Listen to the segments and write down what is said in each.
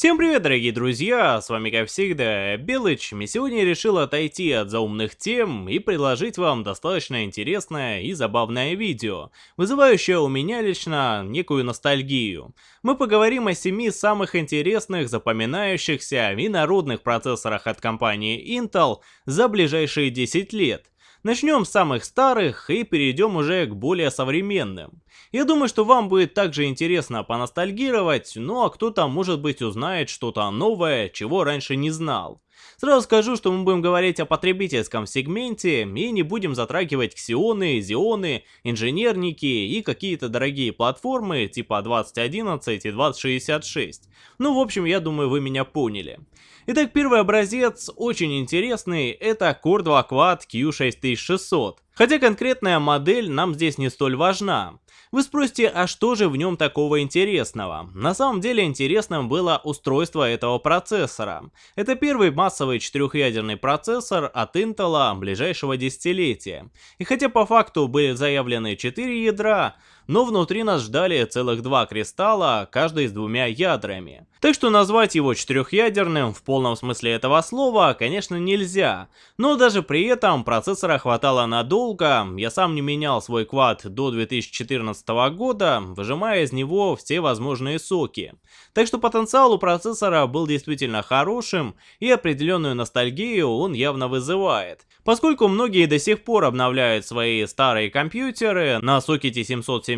Всем привет, дорогие друзья, с вами как всегда Белыч, и сегодня я решил отойти от заумных тем и предложить вам достаточно интересное и забавное видео, вызывающее у меня лично некую ностальгию. Мы поговорим о семи самых интересных, запоминающихся и народных процессорах от компании Intel за ближайшие 10 лет. Начнем с самых старых и перейдем уже к более современным. Я думаю, что вам будет также интересно поностальгировать, ну а кто-то может быть узнает что-то новое, чего раньше не знал. Сразу скажу, что мы будем говорить о потребительском сегменте и не будем затрагивать ксионы, зионы, инженерники и какие-то дорогие платформы типа 2011 и 2066. Ну, в общем, я думаю, вы меня поняли. Итак, первый образец, очень интересный, это Core 2 Quad Q6600. Хотя конкретная модель нам здесь не столь важна. Вы спросите, а что же в нем такого интересного? На самом деле интересным было устройство этого процессора. Это первый массовый четырехъядерный процессор от Intel ближайшего десятилетия. И хотя по факту были заявлены 4 ядра, но внутри нас ждали целых два кристалла, каждый с двумя ядрами. Так что назвать его четырехъядерным в полном смысле этого слова, конечно, нельзя. Но даже при этом процессора хватало надолго, я сам не менял свой квад до 2014 года, выжимая из него все возможные соки. Так что потенциал у процессора был действительно хорошим, и определенную ностальгию он явно вызывает. Поскольку многие до сих пор обновляют свои старые компьютеры на сокете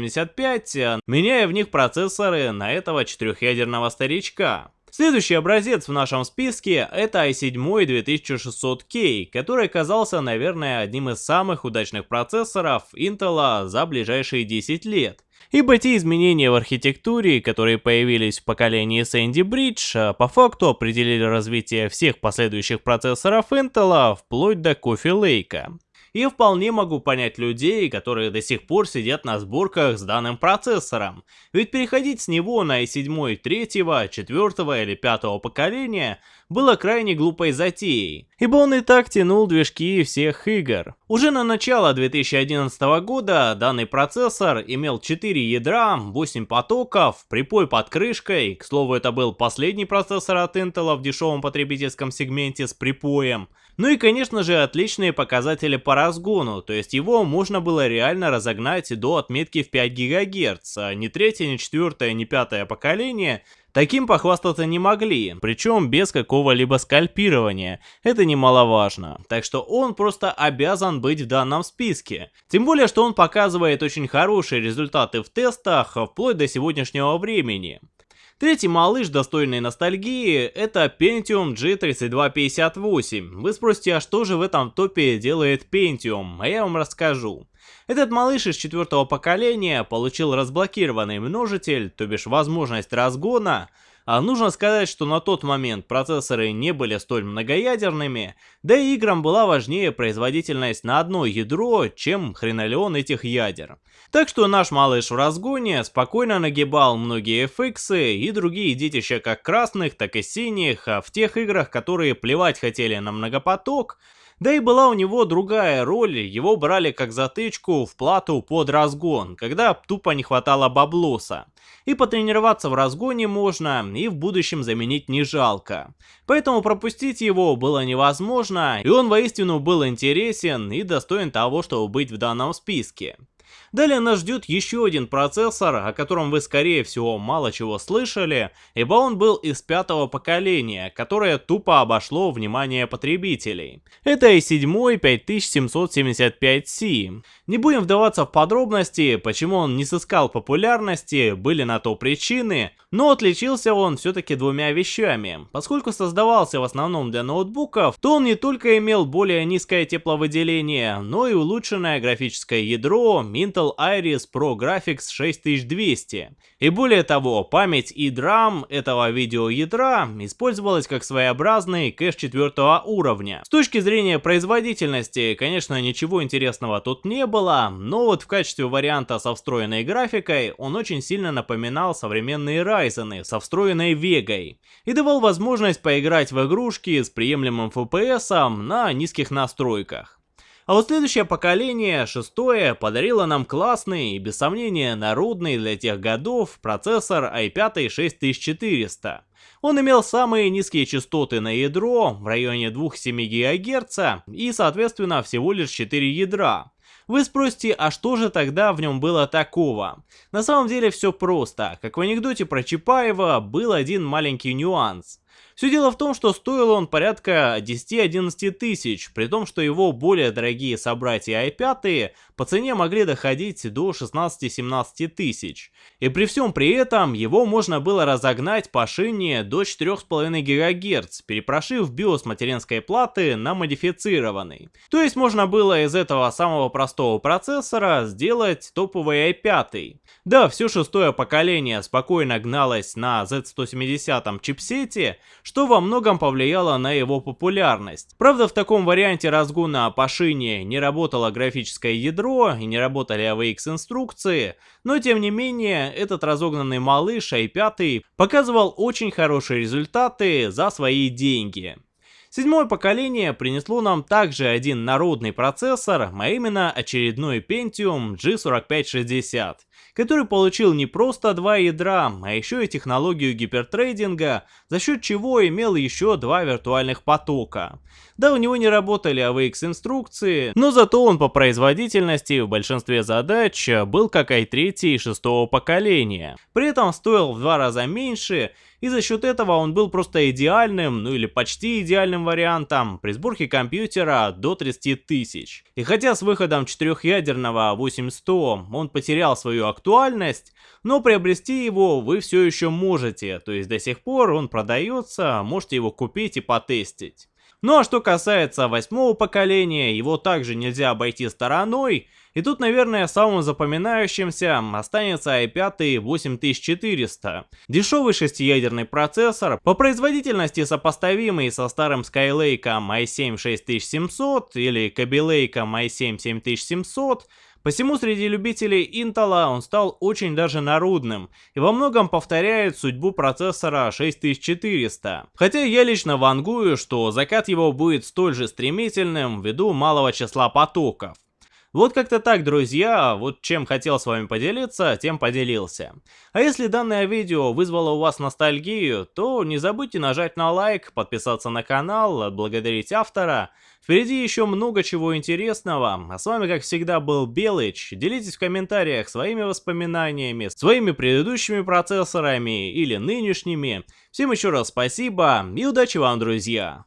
775, меняя в них процессоры на этого четырехъядерного старичка. Следующий образец в нашем списке это i7 2600K, который оказался, наверное, одним из самых удачных процессоров Intel за ближайшие 10 лет. Ибо те изменения в архитектуре, которые появились в поколении Sandy Bridge, по факту определили развитие всех последующих процессоров Intel вплоть до Coffee Lake. И вполне могу понять людей, которые до сих пор сидят на сборках с данным процессором. Ведь переходить с него на i7 третьего, четвертого или пятого поколения было крайне глупой затеей, ибо он и так тянул движки всех игр. Уже на начало 2011 года данный процессор имел 4 ядра, 8 потоков, припой под крышкой, к слову это был последний процессор от Intel в дешевом потребительском сегменте с припоем, ну и конечно же отличные показатели по разгону, то есть его можно было реально разогнать до отметки в 5 ГГц, а ни третье, ни четвертое, ни пятое поколение Таким похвастаться не могли, причем без какого-либо скальпирования, это немаловажно. Так что он просто обязан быть в данном списке. Тем более, что он показывает очень хорошие результаты в тестах вплоть до сегодняшнего времени. Третий малыш, достойный ностальгии, это Pentium G3258. Вы спросите, а что же в этом топе делает Pentium? А я вам расскажу. Этот малыш из четвертого поколения получил разблокированный множитель, то бишь возможность разгона, а нужно сказать, что на тот момент процессоры не были столь многоядерными, да и играм была важнее производительность на одно ядро, чем хренолеон этих ядер. Так что наш малыш в разгоне спокойно нагибал многие FX и другие детища как красных, так и синих, а в тех играх, которые плевать хотели на многопоток, да и была у него другая роль, его брали как затычку в плату под разгон, когда тупо не хватало баблоса. И потренироваться в разгоне можно, и в будущем заменить не жалко. Поэтому пропустить его было невозможно, и он воистину был интересен и достоин того, чтобы быть в данном списке. Далее нас ждет еще один процессор, о котором вы скорее всего мало чего слышали, ибо он был из пятого поколения, которое тупо обошло внимание потребителей. Это i7 5775C. Не будем вдаваться в подробности, почему он не сыскал популярности, были на то причины, но отличился он все-таки двумя вещами. Поскольку создавался в основном для ноутбуков, то он не только имел более низкое тепловыделение, но и улучшенное графическое ядро Intel Iris Pro Graphics 6200. И более того, память и DRAM этого видеоядра использовалась как своеобразный кэш четвертого уровня. С точки зрения производительности, конечно, ничего интересного тут не было, но вот в качестве варианта со встроенной графикой он очень сильно напоминал современные Ryzen со встроенной Vega и давал возможность поиграть в игрушки с приемлемым FPS на низких настройках. А вот следующее поколение, шестое, подарило нам классный и без сомнения народный для тех годов процессор i5 6400. Он имел самые низкие частоты на ядро в районе 2,7 ГГц и соответственно всего лишь 4 ядра. Вы спросите, а что же тогда в нем было такого? На самом деле все просто. Как в анекдоте про Чапаева был один маленький нюанс. Все дело в том, что стоил он порядка 10-11 тысяч, при том, что его более дорогие собратья i5 по цене могли доходить до 16-17 тысяч. И при всем при этом его можно было разогнать по шине до 4,5 ГГц, перепрошив биос материнской платы на модифицированный. То есть можно было из этого самого простого процессора сделать топовый i5. Да, все шестое поколение спокойно гналось на Z170 чипсете, что во многом повлияло на его популярность. Правда, в таком варианте разгона по шине не работало графическое ядро и не работали AVX инструкции, но тем не менее, этот разогнанный малыш i5 показывал очень хорошие результаты за свои деньги. Седьмое поколение принесло нам также один народный процессор, а именно очередной Pentium G4560 который получил не просто два ядра, а еще и технологию гипертрейдинга, за счет чего имел еще два виртуальных потока. Да, у него не работали AVX инструкции, но зато он по производительности в большинстве задач был как i3 и шестого поколения. При этом стоил в два раза меньше и за счет этого он был просто идеальным, ну или почти идеальным вариантом при сборке компьютера до 30 тысяч. И хотя с выходом четырехъядерного 8100 он потерял свою актуальность, но приобрести его вы все еще можете, то есть до сих пор он продается, можете его купить и потестить. Ну а что касается восьмого поколения, его также нельзя обойти стороной, и тут, наверное, самым запоминающимся останется i5 8400. Дешевый шестиядерный процессор, по производительности сопоставимый со старым Skylake i7 6700 или Kaby Lake i7 7700, Посему среди любителей Intel он стал очень даже народным и во многом повторяет судьбу процессора 6400. Хотя я лично вангую, что закат его будет столь же стремительным ввиду малого числа потоков. Вот как-то так, друзья, вот чем хотел с вами поделиться, тем поделился. А если данное видео вызвало у вас ностальгию, то не забудьте нажать на лайк, подписаться на канал, отблагодарить автора. Впереди еще много чего интересного, а с вами как всегда был Белыч. Делитесь в комментариях своими воспоминаниями, своими предыдущими процессорами или нынешними. Всем еще раз спасибо и удачи вам, друзья!